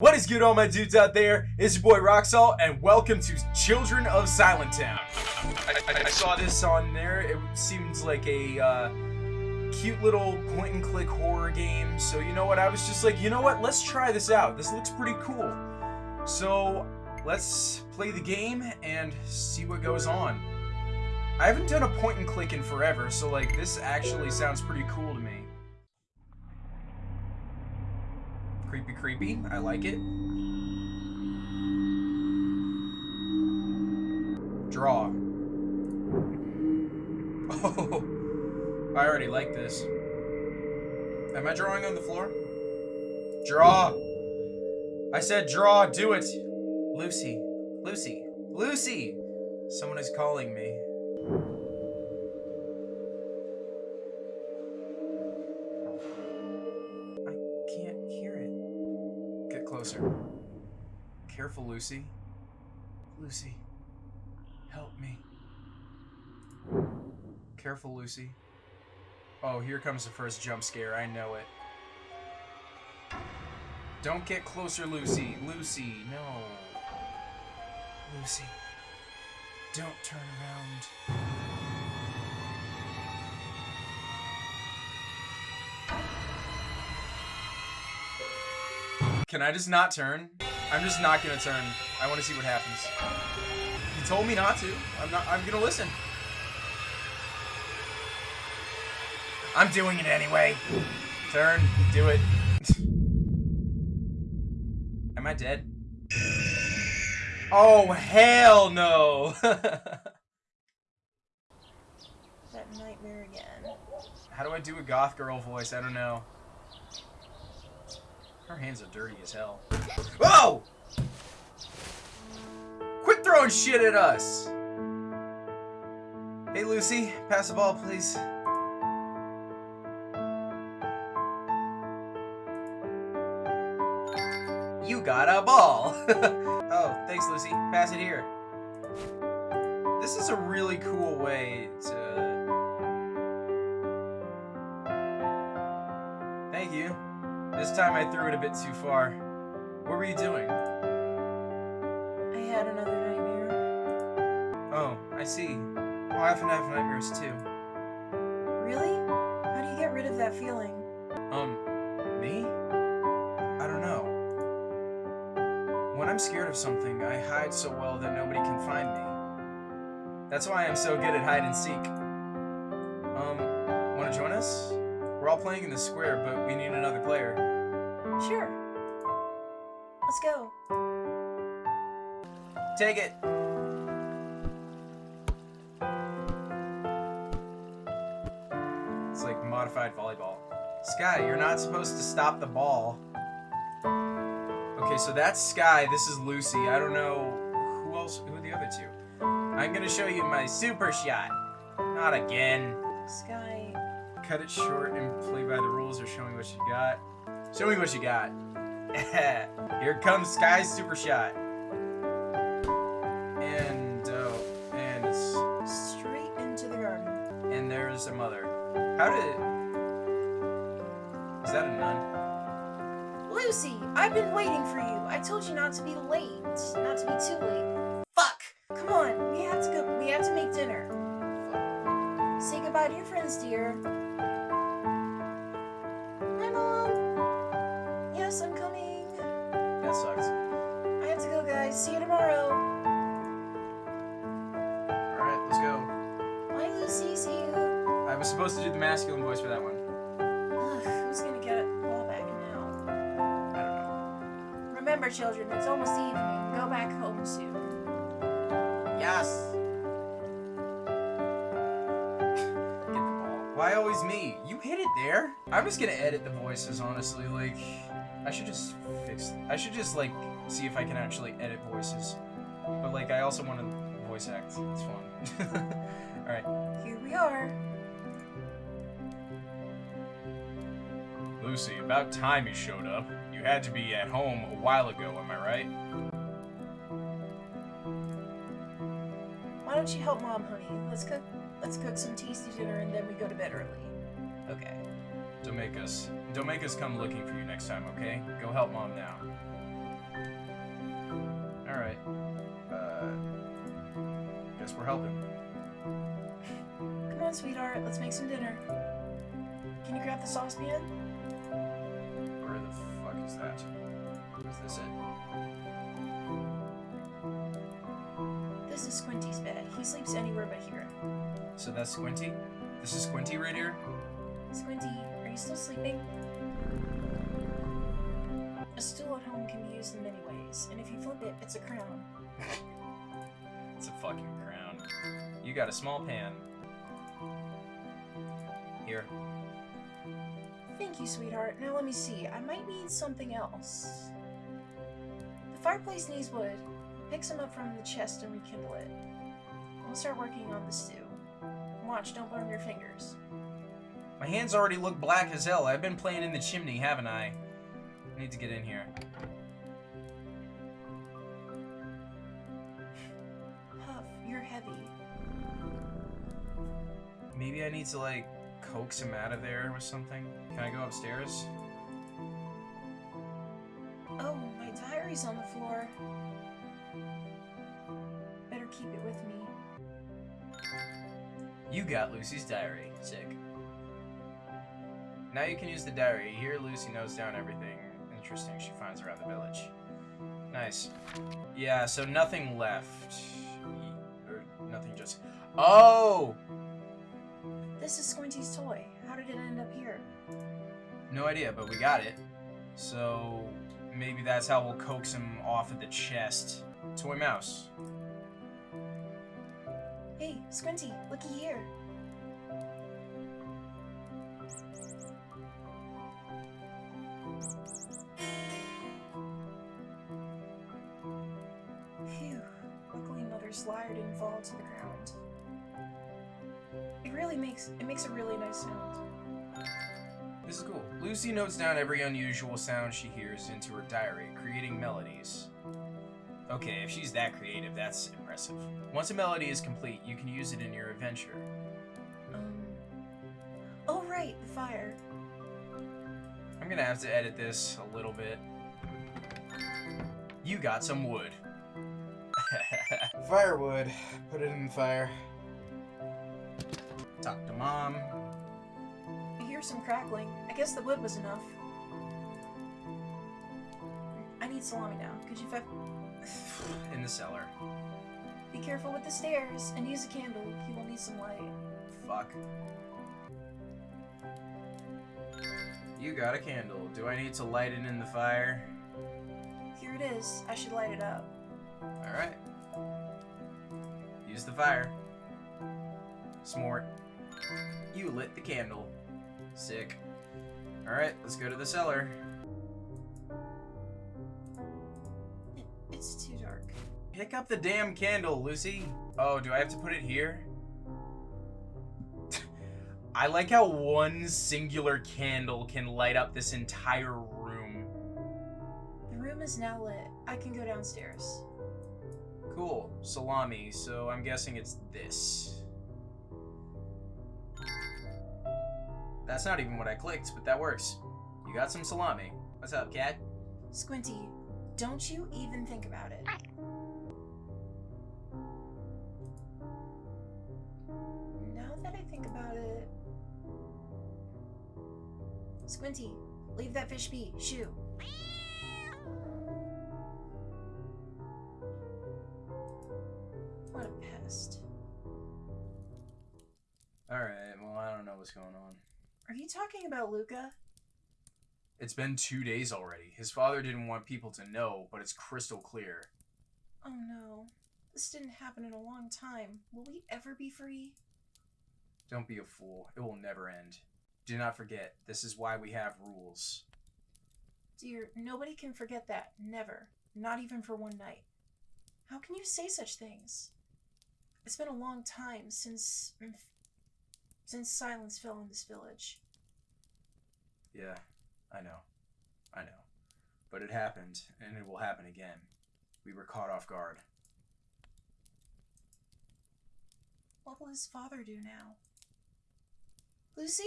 What is good, all my dudes out there? It's your boy Roxall, and welcome to Children of Silent Town. I, I- I saw this on there. It seems like a uh, cute little point-and-click horror game. So you know what? I was just like, you know what? Let's try this out. This looks pretty cool. So let's play the game and see what goes on. I haven't done a point-and-click in forever, so like this actually sounds pretty cool to me. Creepy, creepy. I like it. Draw. Oh, I already like this. Am I drawing on the floor? Draw. I said draw. Do it. Lucy. Lucy. Lucy. Someone is calling me. Careful, Lucy. Lucy. Help me. Careful, Lucy. Oh, here comes the first jump scare. I know it. Don't get closer, Lucy. Lucy, no. Lucy. Don't turn around. Can I just not turn? I'm just not gonna turn. I want to see what happens. He told me not to. I'm not. I'm gonna listen. I'm doing it anyway. Turn. Do it. Am I dead? Oh hell no! That nightmare again. How do I do a goth girl voice? I don't know. Her hands are dirty as hell. Whoa! Quit throwing shit at us! Hey Lucy, pass the ball, please. You got a ball! oh, thanks Lucy. Pass it here. This is a really cool way to This time I threw it a bit too far. What were you doing? I had another nightmare. Oh, I see. Well, I often have nightmares too. Really? How do you get rid of that feeling? Um, me? I don't know. When I'm scared of something, I hide so well that nobody can find me. That's why I'm so good at hide and seek. Um, wanna join us? We're all playing in the square, but we need another player. Sure. Let's go. Take it! It's like modified volleyball. Sky, you're not supposed to stop the ball. Okay, so that's Sky. This is Lucy. I don't know who else. Who are the other two? I'm gonna show you my super shot. Not again. Sky. Cut it short and play by the rules or show me what you got. Show me what you got. Here comes Sky's super shot. And, oh, and it's Straight into the garden. and there's a mother. How did? Is that a nun? Lucy, I've been waiting for you. I told you not to be late. Not to be too late. Fuck! Come on, we have to go. We have to make dinner. Say goodbye to your friends, dear. Supposed to do the masculine voice for that one. Ugh, who's gonna get it all back now? I don't know. Remember, children, it's almost evening. Go back home soon. Yes. Get the ball. Why always me? You hit it there. I'm just gonna edit the voices, honestly. Like, I should just fix. I should just like see if I can actually edit voices. But like, I also want to voice act. It's fun. All right. Here we are. Lucy, about time you showed up. You had to be at home a while ago, am I right? Why don't you help Mom, honey? Let's cook let's cook some tasty dinner and then we go to bed early. Okay. Don't make us don't make us come looking for you next time, okay? Go help Mom now. Alright. Uh guess we're helping. Come on, sweetheart, let's make some dinner. Can you grab the saucepan? This it? This is Squinty's bed. He sleeps anywhere but here. So that's Squinty? This is Squinty right here? Squinty, are you still sleeping? A stool at home can be used in many ways, and if you flip it, it's a crown. It's a fucking crown. You got a small pan. Here. Thank you, sweetheart. Now let me see. I might need something else. The fireplace needs wood. Pick some up from the chest and rekindle it. We'll start working on the stew. Watch, don't burn your fingers. My hands already look black as hell. I've been playing in the chimney, haven't I? I need to get in here. Huff, you're heavy. Maybe I need to, like, coax him out of there with something? Can I go upstairs? On the floor. Better keep it with me. You got Lucy's diary. Sick. Now you can use the diary. Here, Lucy notes down everything interesting she finds around the village. Nice. Yeah, so nothing left. Or nothing just. Oh! This is Squinty's toy. How did it end up here? No idea, but we got it. So maybe that's how we'll coax him off of the chest. Toy mouse. Hey, Squinty, looky here. Phew. Luckily Mother's lyre didn't fall to the ground. It really makes it makes a really nice sound. This is cool. Lucy notes down every unusual sound she hears into her diary, creating melodies. Okay, if she's that creative, that's impressive. Once a melody is complete, you can use it in your adventure. Um Oh right, the fire. I'm gonna have to edit this a little bit. You got some wood. Firewood. Put it in the fire. Talk to mom. I hear some crackling. I guess the wood was enough. I need salami now. Could you fe- In the cellar. Be careful with the stairs and use a candle. You will need some light. Fuck. You got a candle. Do I need to light it in the fire? Here it is. I should light it up. Alright. Use the fire. Smart. You lit the candle. Sick. Alright, let's go to the cellar. It, it's too dark. Pick up the damn candle, Lucy. Oh, do I have to put it here? I like how one singular candle can light up this entire room. The room is now lit. I can go downstairs. Cool. Salami, so I'm guessing it's this. That's not even what I clicked, but that works. You got some salami. What's up, cat? Squinty, don't you even think about it. Now that I think about it. Squinty, leave that fish be. Shoo. What a pest. Alright, well, I don't know what's going on. Are you talking about Luca? It's been two days already. His father didn't want people to know, but it's crystal clear. Oh no. This didn't happen in a long time. Will we ever be free? Don't be a fool. It will never end. Do not forget, this is why we have rules. Dear, nobody can forget that. Never. Not even for one night. How can you say such things? It's been a long time since. Mm, since silence fell in this village. Yeah, I know. I know. But it happened, and it will happen again. We were caught off guard. What will his father do now? Lucy?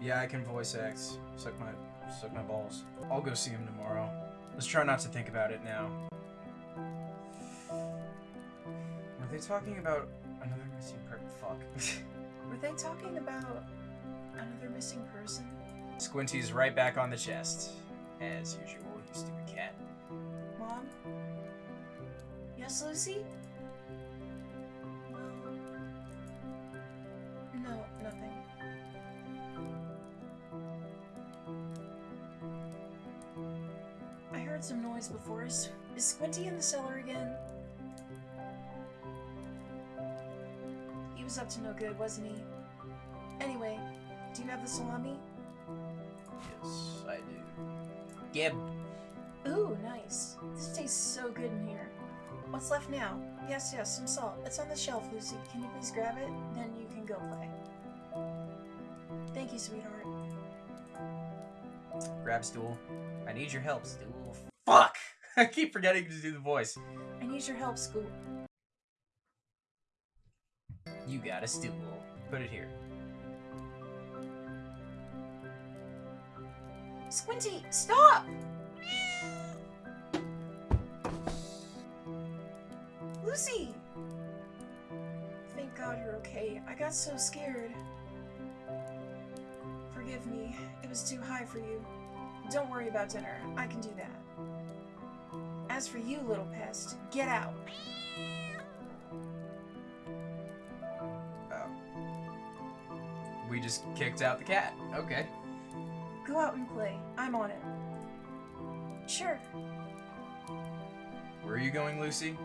Yeah, I can voice act. Suck my suck my balls. I'll go see him tomorrow. Let's try not to think about it now. Were they talking about another missing per- Fuck. Were they talking about another missing person? Squinty's right back on the chest. As usual, you stupid cat. Mom? Yes, Lucy? Well, no, nothing. I heard some noise before. us. is Squinty in the cellar He was up to no good, wasn't he? Anyway, do you have the salami? Yes, I do. Gib. Ooh, nice. This tastes so good in here. What's left now? Yes, yes, some salt. It's on the shelf, Lucy. Can you please grab it? Then you can go play. Thank you, sweetheart. Grab stool. I need your help, stool. Fuck! I keep forgetting to do the voice. I need your help, Scoop. You got a stool. Put it here. Squinty, stop! Lucy! Thank God you're okay. I got so scared. Forgive me. It was too high for you. Don't worry about dinner. I can do that. As for you, little pest, get out. We just kicked out the cat. Okay. Go out and play. I'm on it. Sure. Where are you going, Lucy?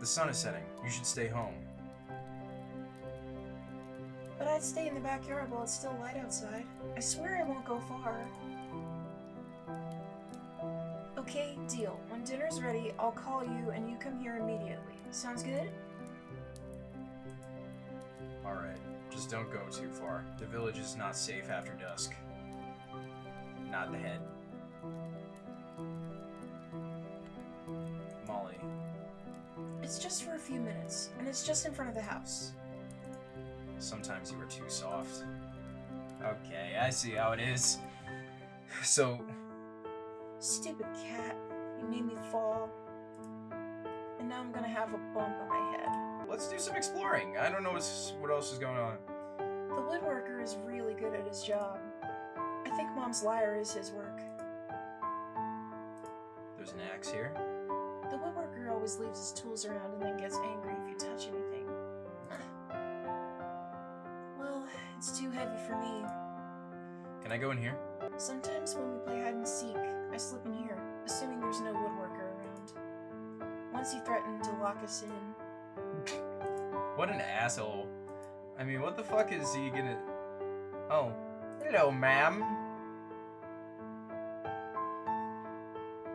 The sun is setting. You should stay home. But I'd stay in the backyard while it's still light outside. I swear I won't go far. Okay, deal. When dinner's ready, I'll call you and you come here immediately. Sounds good? Don't go too far. The village is not safe after dusk. Not the head. Molly. It's just for a few minutes, and it's just in front of the house. Sometimes you are too soft. Okay, I see how it is. So, Stupid cat. You made me fall. And now I'm gonna have a bump on my head. let's do some exploring. I don't know what's, what else is going on. The woodworker is really good at his job. I think Mom's lyre is his work. There's an axe here. The woodworker always leaves his tools around and then gets angry if you touch anything. well, it's too heavy for me. Can I go in here? Sometimes when we play hide and seek, I slip in here, assuming there's no woodworker around. Once he threatened to lock us in. What an asshole. I mean, what the fuck is he gonna... Oh. Hello, ma'am.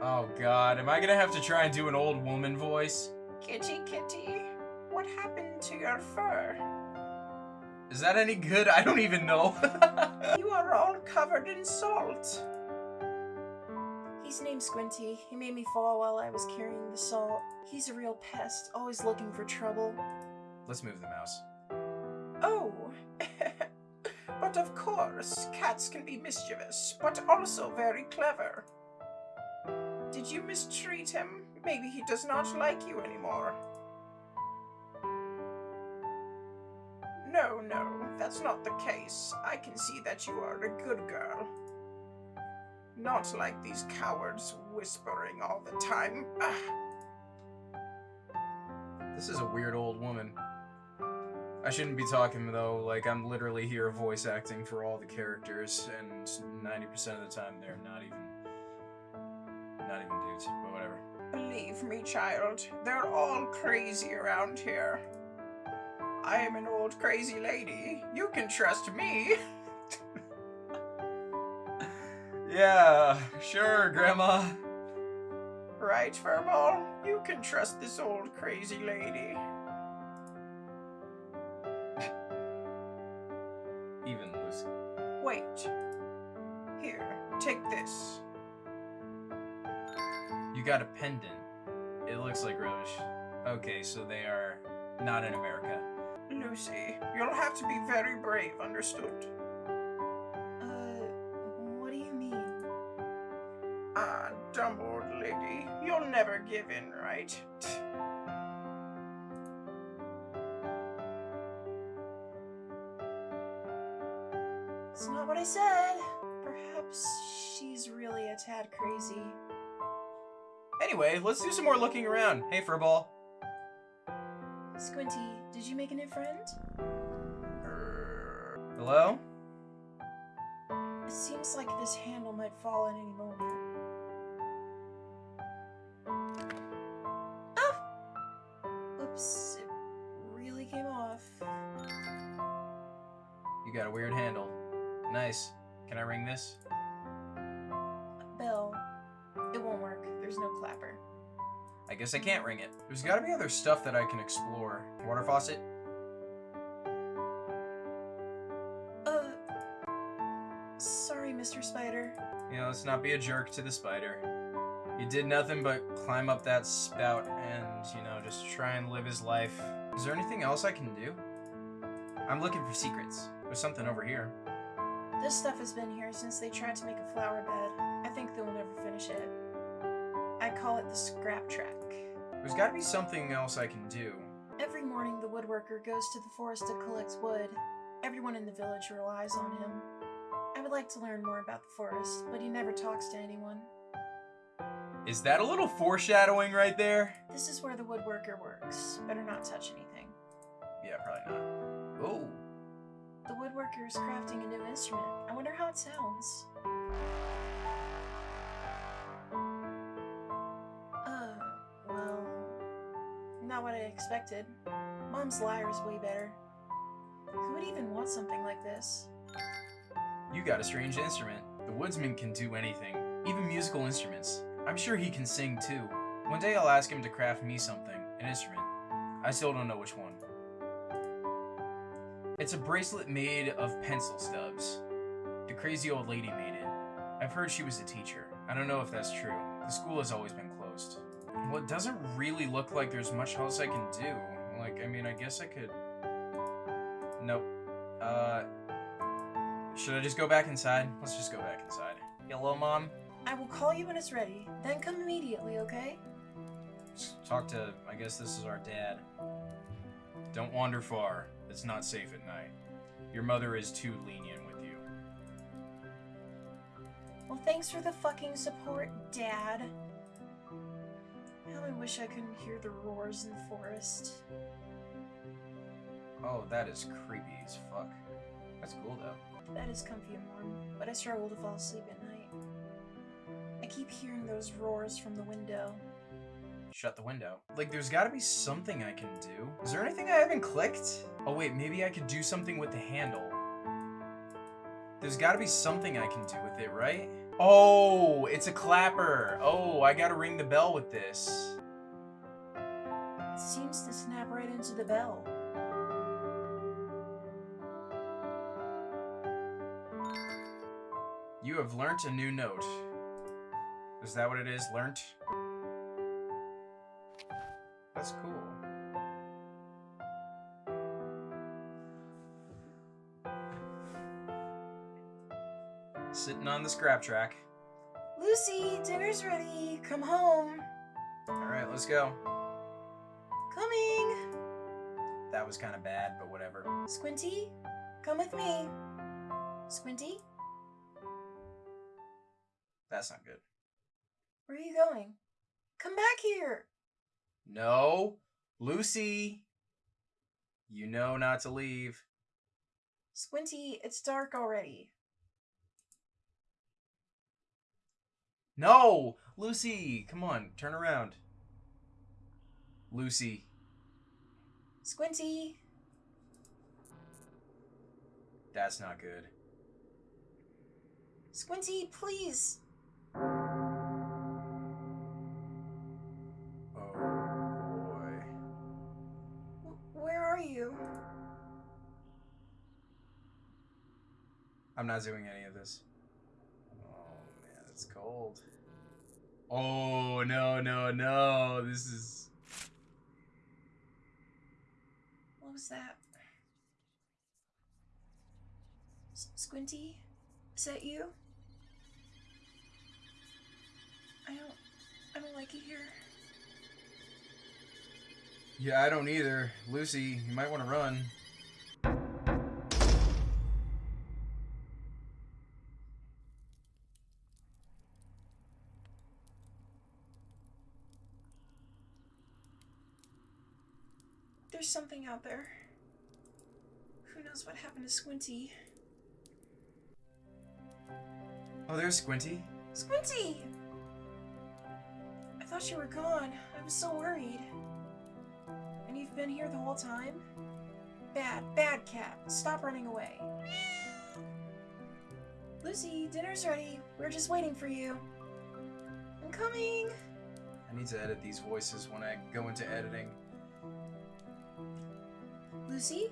Oh god, am I gonna have to try and do an old woman voice? Kitty, kitty, what happened to your fur? Is that any good? I don't even know. You are all covered in salt. He's named Squinty. He made me fall while I was carrying the salt. He's a real pest, always looking for trouble. Let's move the mouse. Oh, but of course, cats can be mischievous, but also very clever. Did you mistreat him? Maybe he does not like you anymore. No, no, that's not the case. I can see that you are a good girl. Not like these cowards whispering all the time. Ah. This is a weird old woman. I shouldn't be talking though, like I'm literally here voice acting for all the characters, and 90% of the time they're not even, not even dudes, but whatever. Believe me, child, they're all crazy around here. I am an old crazy lady. You can trust me. Yeah, sure, Grandma. Right, Furball? You can trust this old crazy lady. Wait. Here, take this. You got a pendant. It looks like rubbish. Okay, so they are not in America. Lucy, you'll have to be very brave, understood? Uh, what do you mean? Ah, dumb old lady. You'll never give in, right? Said. Perhaps she's really a tad crazy. Anyway, let's do some more looking around. Hey, Furball. Squinty, did you make a new friend? Hello? It seems like this handle might fall at any moment. Guess I can't ring it. There's gotta be other stuff that I can explore. Water faucet? Uh. Sorry, Mr. Spider. You know, let's not be a jerk to the spider. He did nothing but climb up that spout and, you know, just try and live his life. Is there anything else I can do? I'm looking for secrets. There's something over here. This stuff has been here since they tried to make a flower bed. I think they'll never finish it. I call it the scrap track. There's gotta be something else I can do. Every morning, the woodworker goes to the forest to collect wood. Everyone in the village relies on him. I would like to learn more about the forest, but he never talks to anyone. Is that a little foreshadowing right there? This is where the woodworker works. Better not touch anything. Yeah, probably not. Oh, The woodworker is crafting a new instrument. I wonder how it sounds. Expected. Mom's lyre is way better. Who would even want something like this? you got a strange instrument. The woodsman can do anything, even musical instruments. I'm sure he can sing too. One day I'll ask him to craft me something, an instrument. I still don't know which one. It's a bracelet made of pencil stubs. The crazy old lady made it. I've heard she was a teacher. I don't know if that's true. The school has always been closed. Well, it doesn't really look like there's much else I can do. Like, I mean, I guess I could... Nope. Uh... Should I just go back inside? Let's just go back inside. Hello, Mom? I will call you when it's ready. Then come immediately, okay? Just talk to... I guess this is our dad. Don't wander far. It's not safe at night. Your mother is too lenient with you. Well, thanks for the fucking support, Dad. Wish I couldn't hear the roars in the forest. Oh, that is creepy as fuck. That's cool, though. That is comfy and warm, but I struggle to fall asleep at night. I keep hearing those roars from the window. Shut the window. Like, there's gotta be something I can do. Is there anything I haven't clicked? Oh, wait, maybe I could do something with the handle. There's gotta be something I can do with it, right? Oh, it's a clapper. Oh, I gotta ring the bell with this. Seems to snap right into the bell. You have learnt a new note. Is that what it is? Learnt? That's cool. Sitting on the scrap track. Lucy, dinner's ready. Come home. Alright, let's go. Was kind of bad, but whatever. Squinty, come with me. Squinty, That's not good. where are you going? Come back here. No! Lucy! You know not to leave. Squinty, it's dark already. No! Lucy! Come on, turn around. Lucy. Squinty. That's not good. Squinty, please. Oh boy. W- Where are you? I'm not doing any of this. Oh man, it's cold. Oh no, no, no. This is. was that? S Squinty? Is that you? I don't... I don't like it here. Yeah, I don't either. Lucy, you might want to run. There's something out there. Who knows what happened to Squinty? Oh, there's Squinty. Squinty! I thought you were gone. I was so worried. And you've been here the whole time? Bad, bad cat. Stop running away. Lucy, dinner's ready. We're just waiting for you. I'm coming. I need to edit these voices when I go into editing. Lucy?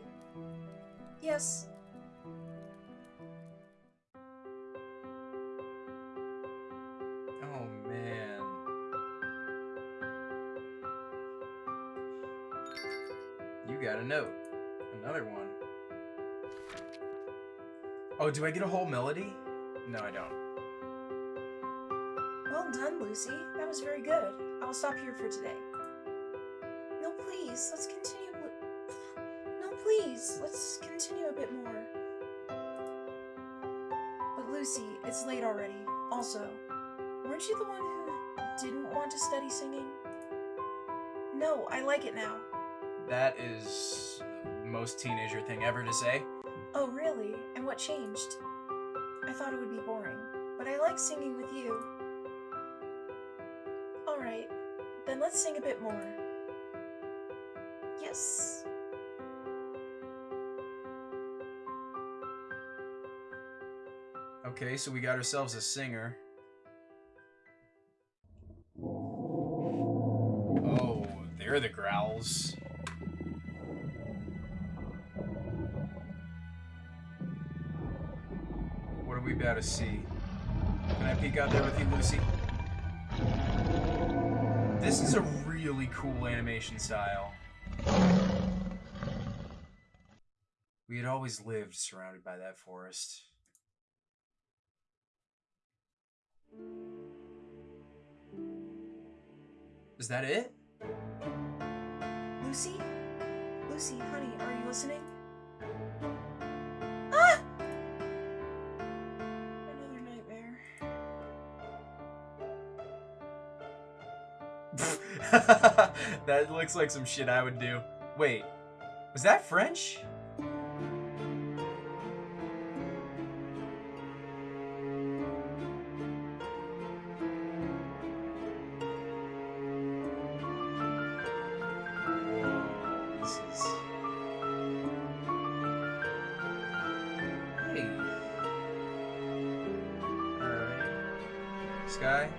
Yes. Oh man. You got a note. Another one. Oh, do I get a whole melody? No, I don't. Well done, Lucy. That was very good. I'll stop here for today. No, please. Let's continue. Please. Let's continue a bit more. But Lucy, it's late already. Also, weren't you the one who didn't want to study singing? No, I like it now. That is most teenager thing ever to say. Oh, really? And what changed? I thought it would be boring, but I like singing with you. Alright, then let's sing a bit more. Yes. Okay, so we got ourselves a singer. Oh, they're the growls. What are we about to see? Can I peek out there with you, Lucy? This is a really cool animation style. We had always lived surrounded by that forest. Is that it? Lucy? Lucy, honey, are you listening? Ah! Another nightmare. that looks like some shit I would do. Wait, was that French? Sky?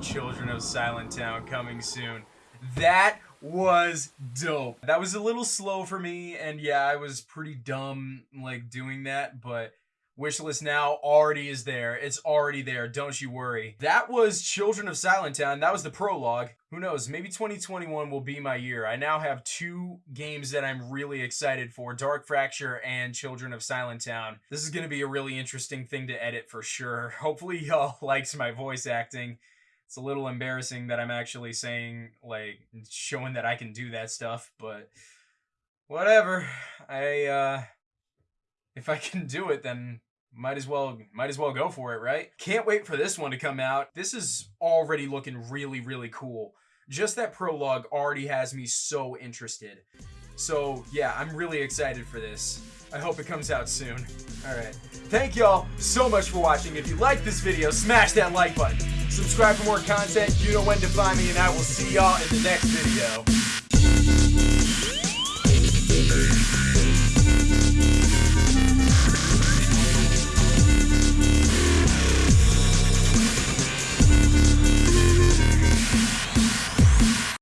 Children of Silent Town coming soon. That was dope. That was a little slow for me, and yeah, I was pretty dumb like doing that, but Wishlist now already is there. It's already there. Don't you worry. That was Children of Silent Town. That was the prologue. Who knows? Maybe 2021 will be my year. I now have two games that I'm really excited for Dark Fracture and Children of Silent Town. This is going to be a really interesting thing to edit for sure. Hopefully, y'all liked my voice acting. It's a little embarrassing that I'm actually saying, like, showing that I can do that stuff, but whatever. I, uh, if I can do it, then might as well might as well go for it, right? Can't wait for this one to come out. This is already looking really really cool. Just that prologue already has me so interested. So, yeah, I'm really excited for this. I hope it comes out soon. All right. Thank y'all so much for watching. If you like this video, smash that like button. Subscribe for more content. You know when to find me, and I will see y'all in the next video.